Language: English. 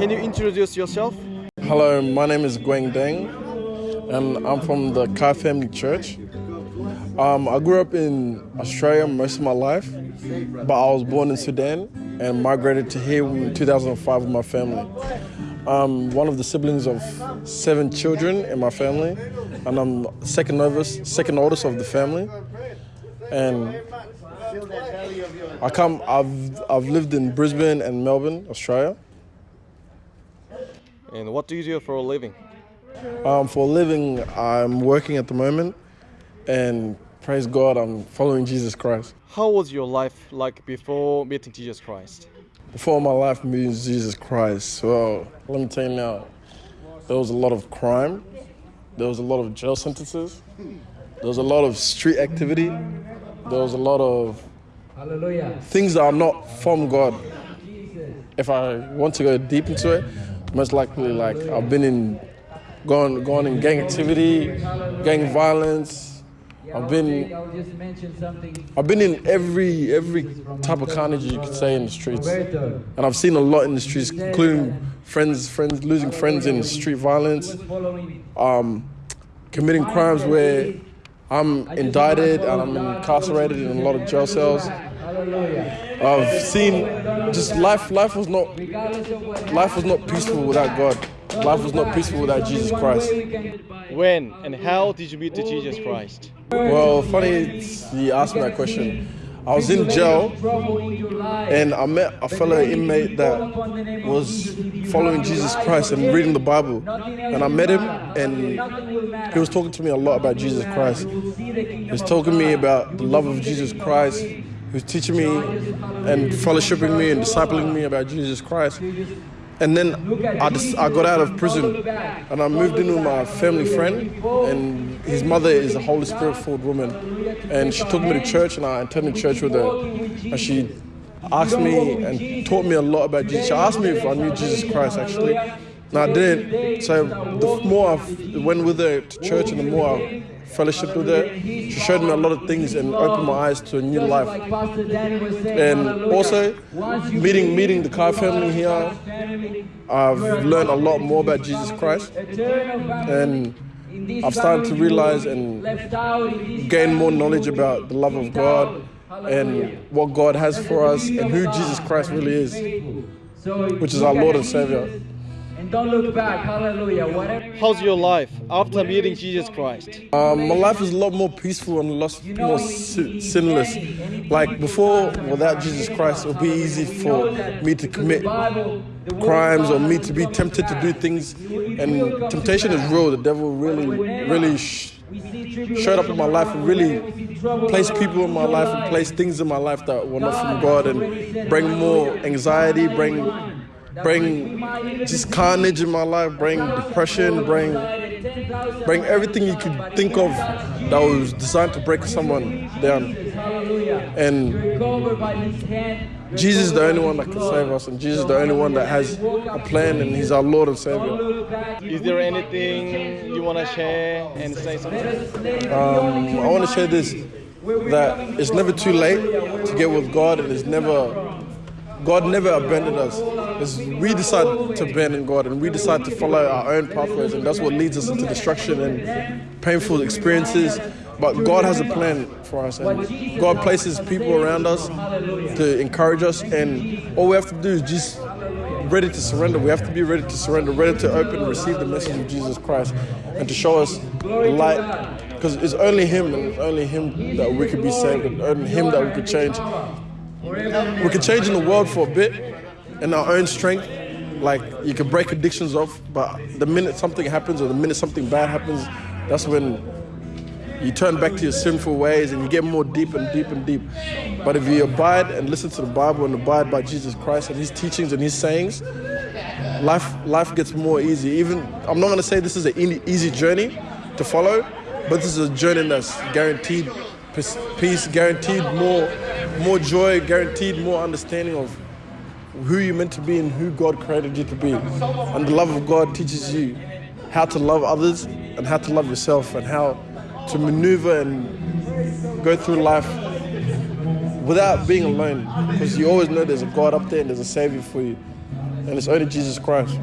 Can you introduce yourself? Hello, my name is Gweng Deng, and I'm from the Kai Family Church. Um, I grew up in Australia most of my life, but I was born in Sudan and migrated to here in 2005 with my family. I'm one of the siblings of seven children in my family, and I'm second oldest, second oldest of the family. And I come. I've I've lived in Brisbane and Melbourne, Australia. And what do you do for a living? Um, for a living, I'm working at the moment, and praise God, I'm following Jesus Christ. How was your life like before meeting Jesus Christ? Before my life meeting Jesus Christ, well, let me tell you now, there was a lot of crime, there was a lot of jail sentences, there was a lot of street activity, there was a lot of things that are not from God. If I want to go deep into it, most likely like I've been in gone gone in gang activity, gang violence. I've been I've been in every every type of carnage you could say in the streets, and I've seen a lot in the streets, including friends friends losing friends in street violence, um, committing crimes where I'm indicted and I'm incarcerated in a lot of jail cells. I've seen just life. Life was not life was not peaceful without God. Life was not peaceful without Jesus Christ. When and how did you meet the Jesus Christ? Well, funny you asked me that question. I was in jail and I met a fellow inmate that was following Jesus Christ and reading the Bible. And I met him and he was talking to me a lot about Jesus Christ. He was talking to me about the love of Jesus Christ. He was teaching me and fellowshipping me and discipling me about Jesus Christ. And then I, just, I got out of prison and I moved in with my family friend and his mother is a Holy Spirit filled woman. And she took me to church and I attended church with her. And she asked me and taught me a lot about Jesus. She asked me if I knew Jesus Christ actually. And I didn't. So the more I went with her to church and the more I fellowship with her. She showed me a lot of things and opened my eyes to a new life. And also, meeting meeting the Kai family here, I've learned a lot more about Jesus Christ. And I've started to realize and gain more knowledge about the love of God and what God has for us and who Jesus Christ really is, which is our Lord and Savior. And don't look back. Hallelujah. Whatever. How's your life after meeting Jesus Christ? Um, my life is a lot more peaceful and a lot more sin- sinless. Like before, without Jesus Christ, it would be easy for me to commit crimes or me to be tempted to do things. And temptation is real. The devil really, really sh- showed up in my life and really placed people in my life and placed things in my life that were not from God and bring more anxiety, bring bring just carnage in my life, bring depression, bring bring everything you could think of that was designed to break someone down. And Jesus is the only one that can save us, and Jesus is the only one that has a plan, and He's our Lord and Savior. Is there anything you want to share and say something? Um, I want to share this that it's never too late to get with God, and it's never God never abandoned us. It's we decide to bend abandon God and we decide to follow our own pathways, and that's what leads us into destruction and painful experiences. But God has a plan for us, and God places people around us to encourage us, and all we have to do is just ready to surrender. We have to be ready to surrender, ready to open and receive the message of Jesus Christ, and to show us the light. Because it's only Him, and it's only Him that we could be saved, and only Him that we could change. We can change in the world for a bit in our own strength. Like you can break addictions off, but the minute something happens or the minute something bad happens, that's when you turn back to your sinful ways and you get more deep and deep and deep. But if you abide and listen to the Bible and abide by Jesus Christ and His teachings and His sayings, life life gets more easy. Even I'm not gonna say this is an easy journey to follow, but this is a journey that's guaranteed peace, guaranteed more more joy, guaranteed more understanding of who you're meant to be and who God created you to be. And the love of God teaches you how to love others and how to love yourself and how to maneuver and go through life without being alone because you always know there's a God up there and there's a Savior for you. and it's only Jesus Christ.